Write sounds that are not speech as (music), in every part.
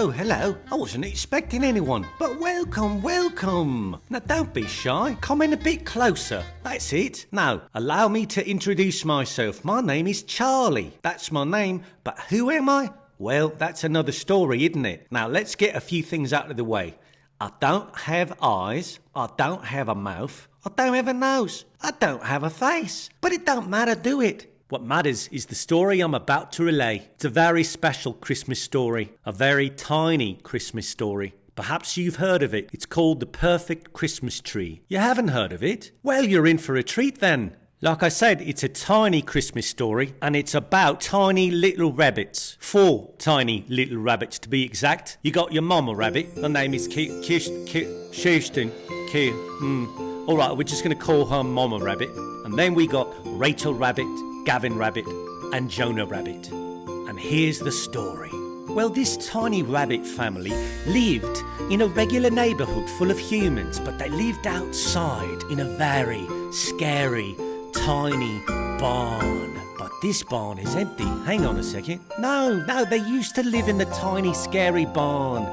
Oh, hello. I wasn't expecting anyone, but welcome, welcome. Now, don't be shy. Come in a bit closer. That's it. Now, allow me to introduce myself. My name is Charlie. That's my name, but who am I? Well, that's another story, isn't it? Now, let's get a few things out of the way. I don't have eyes. I don't have a mouth. I don't have a nose. I don't have a face. But it don't matter, do it? What matters is the story I'm about to relay. It's a very special Christmas story, a very tiny Christmas story. Perhaps you've heard of it. It's called The Perfect Christmas Tree. You haven't heard of it? Well, you're in for a treat then. Like I said, it's a tiny Christmas story and it's about tiny little rabbits. Four tiny little rabbits to be exact. You got your mama rabbit. Her name is Kirsten. Kirsten. Hmm. All right, we're just going to call her Mama Rabbit. And then we got Rachel Rabbit, Gavin Rabbit, and Jonah Rabbit. And here's the story. Well, this tiny rabbit family lived in a regular neighborhood full of humans, but they lived outside in a very scary, tiny barn. But this barn is empty. Hang on a second. No, no, they used to live in the tiny, scary barn.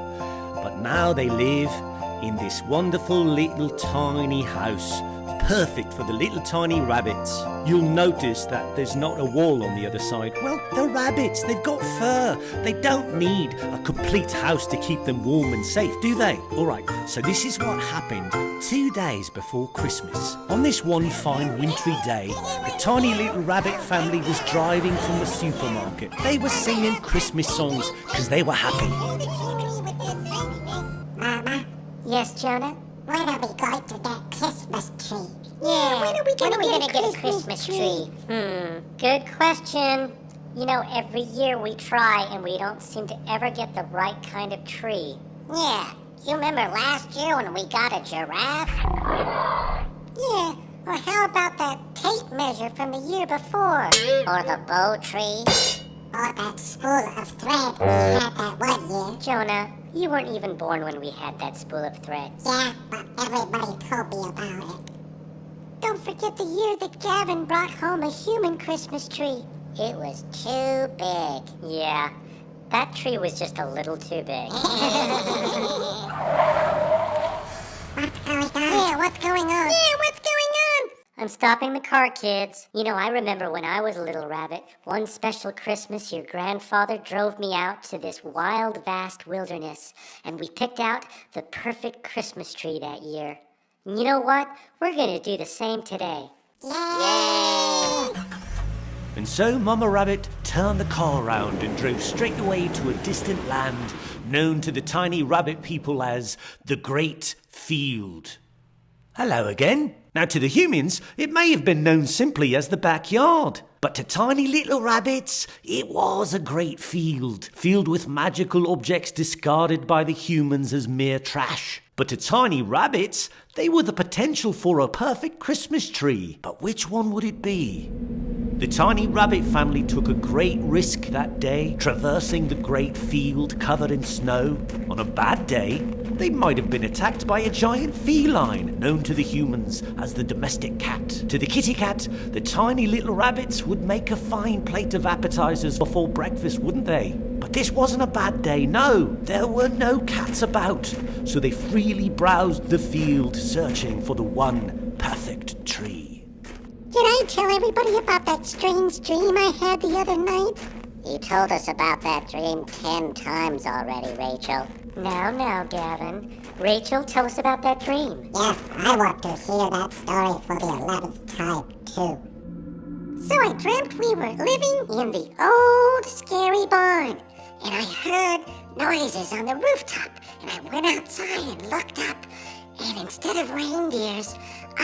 But now they live in this wonderful little tiny house perfect for the little tiny rabbits. You'll notice that there's not a wall on the other side. Well, they're rabbits, they've got fur. They don't need a complete house to keep them warm and safe, do they? Alright, so this is what happened two days before Christmas. On this one fine wintry day, the tiny little rabbit family was driving from the supermarket. They were singing Christmas songs because they were happy. Mama? Yes, Jonah? When are we going to get Christmas tree? Yeah, when are we gonna, we gonna get, a Christmas tree? Hmm, good question. You know, every year we try and we don't seem to ever get the right kind of tree. Yeah, you remember last year when we got a giraffe? Yeah, or how about that tape measure from the year before? Or the bow tree? Or that spool of thread we had that one year? Jonah, you weren't even born when we had that spool of thread. Yeah, but everybody told me about it. Don't forget the year that Gavin brought home a human Christmas tree. It was too big. Yeah, that tree was just a little too big. what's going on? Yeah, what's going on? Yeah, what's going on? I'm stopping the car, kids. You know, I remember when I was a little rabbit, one special Christmas, your grandfather drove me out to this wild, vast wilderness, and we picked out the perfect Christmas tree that year. You know what? We're gonna do the same today. Yay! And so Mama Rabbit turned the car around and drove straight away to a distant land known to the tiny rabbit people as the Great Field. Hello again. Now, to the humans, it may have been known simply as the backyard. But to tiny little rabbits, it was a great field, filled with magical objects discarded by the humans as mere trash. But to tiny rabbits, they were the potential for a perfect Christmas tree. But which one would it be? The tiny rabbit family took a great risk that day, traversing the great field covered in snow. On a bad day, they might have been attacked by a giant feline known to the humans as the domestic cat. To the kitty cat, the tiny little rabbits would make a fine plate of appetizers before breakfast, wouldn't they? But this wasn't a bad day, no. There were no cats about, so they freely browsed the field searching for the one perfect tree. Did I tell everybody about that strange dream I had the other night? You told us about that dream ten times already, Rachel. Now, now, Gavin. Rachel, tell us about that dream. Yes, I want to hear that story for the eleventh time, too. So I dreamt we were living in the old scary barn, and I heard noises on the rooftop, and I went outside and looked up, and instead of reindeers,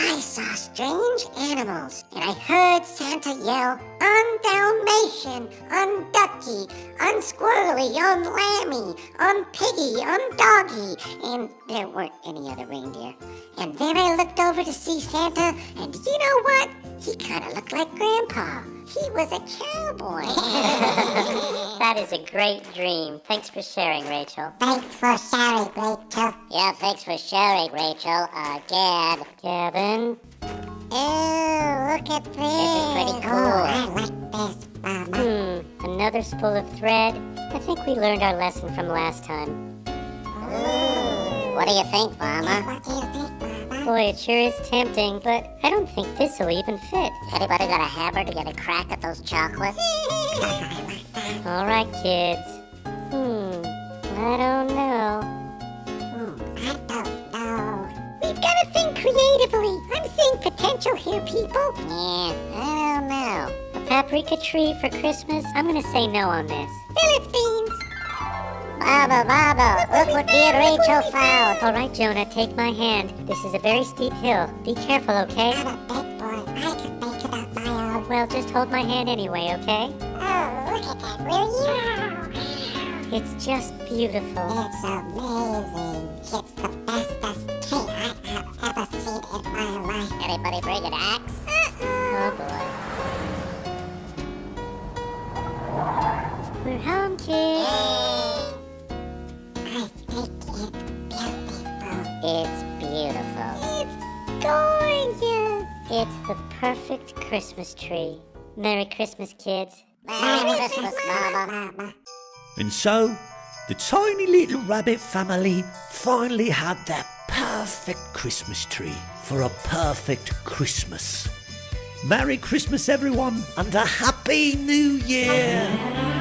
I saw strange animals, and I heard Santa yell, on Dalmatian, on Ducky, on Squirrely, on Lammy, on Piggy, on Doggy, and there weren't any other reindeer. And then I looked over to see Santa, and you know what? He kind of looked like Grandpa. He was a cowboy. (laughs) that is a great dream. Thanks for sharing, Rachel. Thanks for sharing, Rachel. Yeah, thanks for sharing, Rachel. Uh, Gad. Gavin. Oh, look at this. This is pretty cool. Oh, I like this, Mama. Hmm, another spool of thread. I think we learned our lesson from last time. What do you think, Mama? What do you think, Mama? Boy, it sure is tempting, but I don't think this will even fit. Anybody got a hammer to get a crack at those chocolates? (laughs) All right, kids. Hmm, I don't know. Hmm, I don't know. We've got to think creatively. I'm seeing potential here, people. Yeah, I don't know. A paprika tree for Christmas? I'm gonna say no on this. Philistines. Baba, Baba, look what me and Rachel found. All right, Jonah, take my hand. This is a very steep hill. Be careful, okay? I'm a big boy. I can make it up my own. Well, just hold my hand anyway, okay? Oh, look at that, will you? It's just beautiful. It's amazing. It's the bestest tree I have ever seen in my life. Anybody bring an axe? It's beautiful. It's gorgeous. It's the perfect Christmas tree. Merry Christmas, kids. Merry Christmas, Mama. Mama. And so, the tiny little rabbit family finally had their perfect Christmas tree for a perfect Christmas. Merry Christmas, everyone, and a Happy New Year!